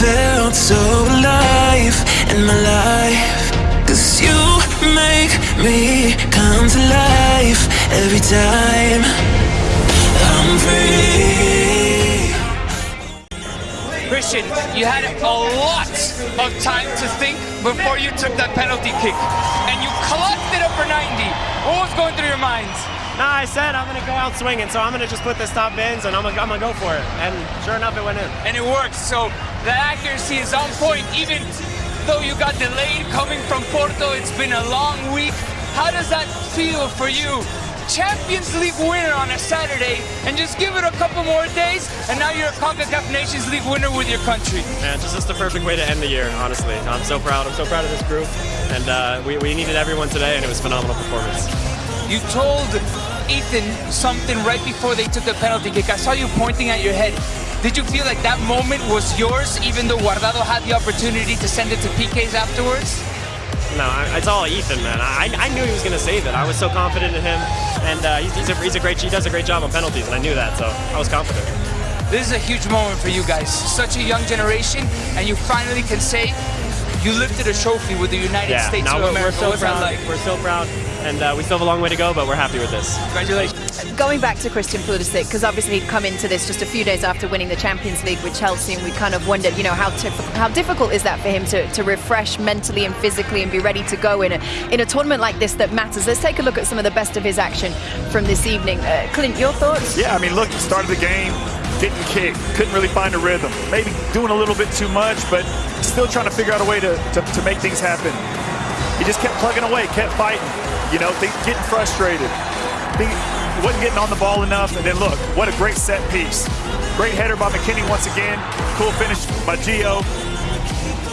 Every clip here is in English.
felt so alive in my life. Cause you make me come to life every time I'm free. Christian, you had a lot of time to think before you took that penalty kick. And you clocked it up for 90. What was going through your minds? Nah, I said I'm gonna go out swinging, so I'm gonna just put the stop bins and I'm gonna, I'm gonna go for it. And sure enough, it went in. And it works. So the accuracy is on point, even though you got delayed coming from Porto. It's been a long week. How does that feel for you? Champions League winner on a Saturday, and just give it a couple more days, and now you're a CONCACAF Nations League winner with your country. Man, just, just the perfect way to end the year, honestly. I'm so proud. I'm so proud of this group. And uh, we, we needed everyone today, and it was a phenomenal performance. You told Ethan something right before they took the penalty kick. I saw you pointing at your head. Did you feel like that moment was yours, even though Guardado had the opportunity to send it to PKs afterwards? No, I- it's all Ethan, man. I, I knew he was going to save it. I was so confident in him, and uh, he's, he's, a, he's a great. He does a great job on penalties, and I knew that, so I was confident. This is a huge moment for you guys. Such a young generation, and you finally can say you lifted a trophy with the United Yeah, States no, of we're, America. we're so What's proud. like? We're so proud, and uh, we still have a long way to go, but we're happy with this. Congratulations. Going back to Christian Pulisic, because obviously he'd come into this just a few days after winning the Champions League with Chelsea, and we kind of wondered, you know, how tif- how difficult is that for him to, to refresh mentally and physically and be ready to go in a in a tournament like this that matters. Let's take a look at some of the best of his action from this evening. Uh, Clint, your thoughts? Yeah, I mean, look, he started the game, didn't kick, couldn't really find a rhythm. Maybe doing a little bit too much, but still trying to figure out a way to, to, to make things happen. He just kept plugging away, kept fighting, you know, getting frustrated. Think, wasn't getting on the ball enough, and then look, what a great set piece. Great header by McKennie once again. Cool finish by Gio.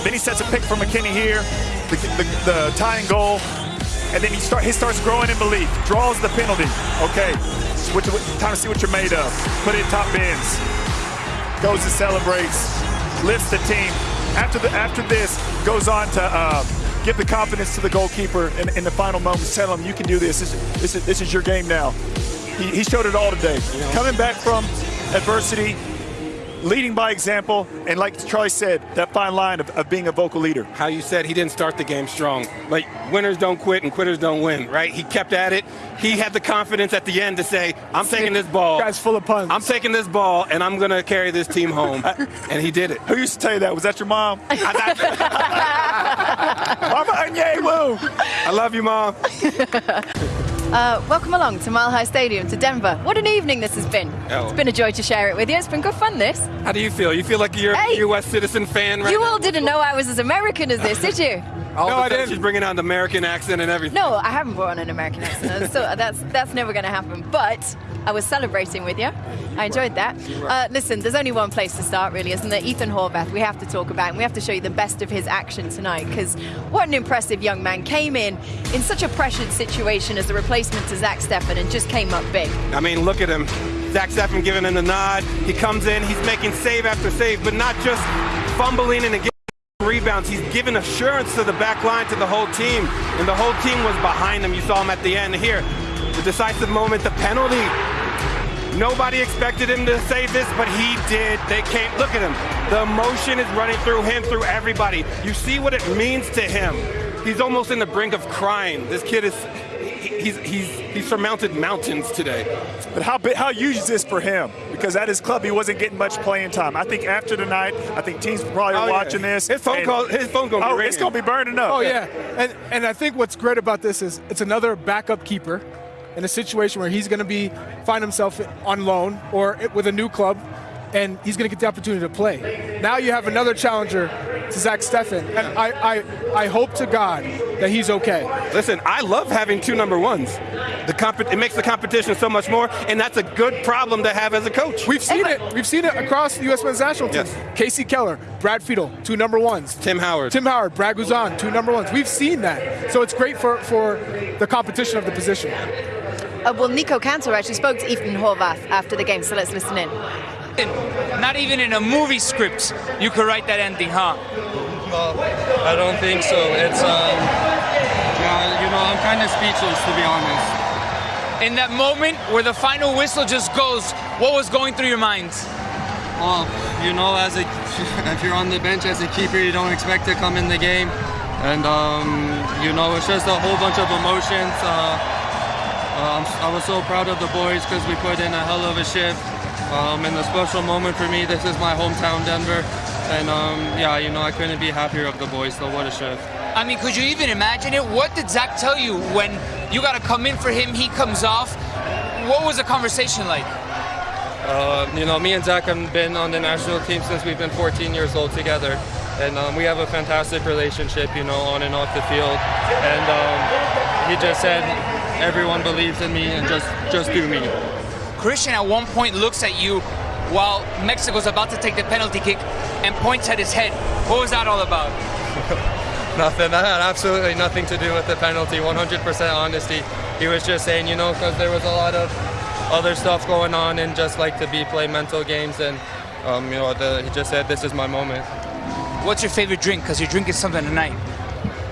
Then he sets a pick for McKennie here, the, the, the tying goal, and then he start he starts growing in belief. Draws the penalty. Okay, what, time to see what you're made of. Put in top bins. Goes and celebrates, lifts the team. After the after this, goes on to uh, give the confidence to the goalkeeper in, in the final moments. Tell him you can do this. This, is- this, is, this is your game now. He, he showed it all today. Coming back from adversity, leading by example, and like Charlie said, that fine line of, of being a vocal leader. how you said he didn't start the game strong. But winners don't quit and quitters don't win, right? He kept at it. He had the confidence at the end to say, I'm taking this ball. Guy's full of puns. I'm taking this ball and I'm going to carry this team home. and he did it. Who used to tell you that? Was that your mom? Mama Anye, woo! I love you, Mom. Uh, welcome along to Mile High Stadium, to Denver. What an evening this has been. Oh. It's been a joy to share it with you. It's been good fun, this. How do you feel? You feel like you're Hey. a U.S. citizen fan right You now? all didn't know I was as American as this, did you? All No, of a I sudden didn't. She's bringing on the American accent and everything. No, I haven't brought on an American accent, so that's that's never going to happen. But I was celebrating with you. I enjoyed that. Uh, listen, there's only one place to start, really, isn't there? Ethan Horvath. We have to talk about, and we have to show you the best of his action tonight. Because what an impressive young man came in in such a pressured situation as the replacement to Zach Steffen, and just came up big. I mean, look at him. Zach Steffen giving him the nod. He comes in, he's making save after save, but not just fumbling and getting rebounds. He's given assurance to the back line, to the whole team. And the whole team was behind him. You saw him at the end. Here, the decisive moment, the penalty. Nobody expected him to save this, but he did. They came. Look at him. The emotion is running through him, through everybody. You see what it means to him. He's almost in the brink of crying. This kid is. He- He's, he's, he's surmounted mountains today. But how big, how huge is this for him? Because at his club, he wasn't getting much playing time. I think after tonight, I think teams probably Oh, are yeah. watching this. His phone call- his phone gonna Oh, ringing. it's gonna be burning up. Oh yeah, and and I think what's great about this is it's another backup keeper in a situation where he's going to be find himself on loan or with a new club, and he's going to get the opportunity to play. Now you have another challenger to Zach Steffen, and I I, I hope to God that he's okay. Listen, I love having two number ones. The comp- it makes the competition so much more, and that's a good problem to have as a coach. We've seen it. We've seen it across the U.S. men's national team. Yes. Kasey Keller, Brad Friedel, two number ones. Tim Howard. Tim Howard, Brad Guzan, two number ones. We've seen that. So it's great for, for the competition of the position. Uh, well, Nico Cantor actually spoke to Ethan Horvath after the game, so let's listen in. Not even in a movie script you could write that ending, huh? Well, I don't think so. It's, um, yeah, you know, I'm kind of speechless to be honest. In that moment where the final whistle just goes, what was going through your mind? Well, you know, as a if you're on the bench as a keeper, you don't expect to come in the game, and um, you know, it's just a whole bunch of emotions. Uh, um, I was so proud of the boys because we put in a hell of a shift. Um, and a special moment for me. This is my hometown, Denver, and um, yeah, you know, I couldn't be happier of the boys. So what a shift. I mean, could you even imagine it? What did Zach tell you when you got to come in for him? He comes off. What was the conversation like? Uh, you know, me and Zach have been on the national team since we've been 14 years old together, and um, we have a fantastic relationship, you know, on and off the field. And um, he just said, everyone believes in me, and just just do me. Christian at one point looks at you while Mexico's about to take the penalty kick and points at his head. What was that all about? Nothing. That had absolutely nothing to do with the penalty. 100% honesty. He was just saying, you know, because there was a lot of other stuff going on and just like to be play mental games. And um, you know, the, he just said, "This is my moment." What's your favorite drink? Because you're drinking something tonight.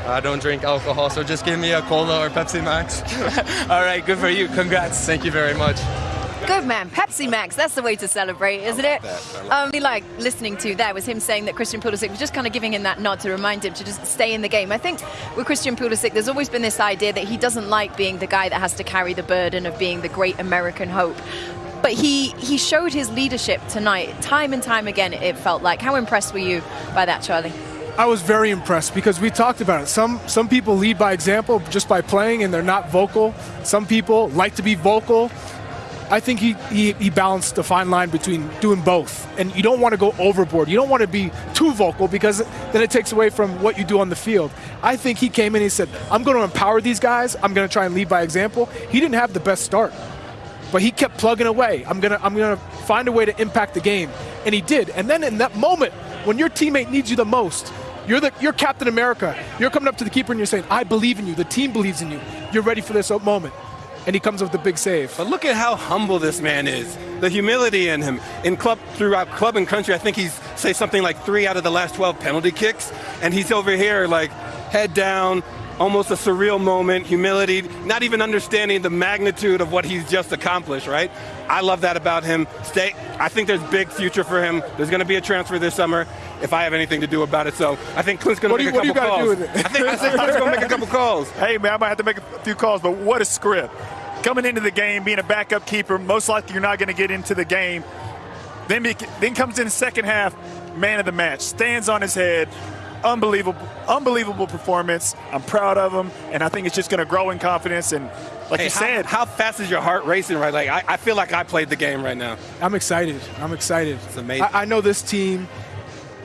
I don't drink alcohol, so just give me a cola or Pepsi Max. All right, good for you. Congrats. Thank you very much. Good man, Pepsi Max. That's the way to celebrate, isn't it? Um, we like listening to that was him saying that Christian Pulisic was just kind of giving him that nod to remind him to just stay in the game. I think with Christian Pulisic, there's always been this idea that he doesn't like being the guy that has to carry the burden of being the great American hope. But he he showed his leadership tonight, time and time again. It felt like. How impressed were you by that, Charlie? I was very impressed because we talked about it. Some some people lead by example just by playing and they're not vocal. Some people like to be vocal. I think he, he, he balanced the fine line between doing both. And you don't want to go overboard. You don't want to be too vocal because then it takes away from what you do on the field. I think he came in and he said, I'm going to empower these guys. I'm going to try and lead by example. He didn't have the best start, but he kept plugging away. I'm going to I'm going to find a way to impact the game. And he did. And then in that moment, when your teammate needs you the most, you're the you're Captain America. You're coming up to the keeper and you're saying, I believe in you. The team believes in you. You're ready for this moment and he comes with the big save. But look at how humble this man is. The humility in him. In club throughout club and country, I think he's say something like three out of the last 12 penalty kicks, and he's over here like head down, almost a surreal moment, humility, not even understanding the magnitude of what he's just accomplished, right? I love that about him. Stay I think there's big future for him. There's going to be a transfer this summer if I have anything to do about it. So I think Clint's going to make you, a couple calls. Do with it? I think, I think Clint's going to make a couple calls. Hey, man, I might have to make a few calls, but what a script coming into the game, being a backup keeper, most likely you're not going to get into the game. Then, be, then comes in the second half, man of the match, stands on his head, unbelievable, unbelievable performance. I'm proud of him, and I think it's just going to grow in confidence. And like hey, you how, said, how fast is your heart racing right? Like I, I, feel like I played the game right now. I'm excited. I'm excited. It's amazing. I, I know this team.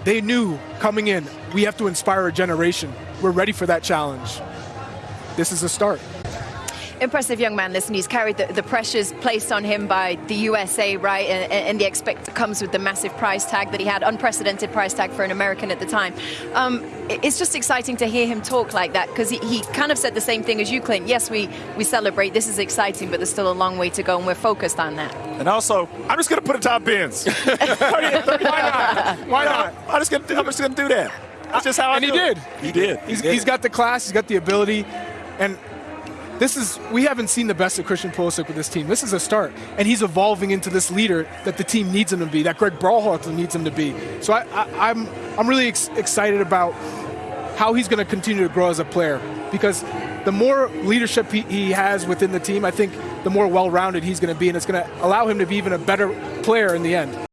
They knew coming in, we have to inspire a generation. We're ready for that challenge. This is a start impressive young man. Listen, he's carried the, the, pressures placed on him by the USA, right? And, and the expect comes with the massive price tag that he had, unprecedented price tag for an American at the time. Um, it's just exciting to hear him talk like that because he, he kind of said the same thing as you, Clint. Yes, we, we celebrate. This is exciting, but there's still a long way to go, and we're focused on that. And also, I'm just going to put a top bins. Why not? Why not? I'm just going to do that. That's just how and I he did. He did. He's, he did. he's got the class. He's got the ability, and this is we haven't seen the best of Christian Pulisic with this team. This is a start, and he's evolving into this leader that the team needs him to be, that Greg Berhalter needs him to be. So I, am I'm, I'm really ex- excited about how he's going to continue to grow as a player because the more leadership he, he has within the team, I think the more well-rounded he's going to be, and it's going to allow him to be even a better player in the end.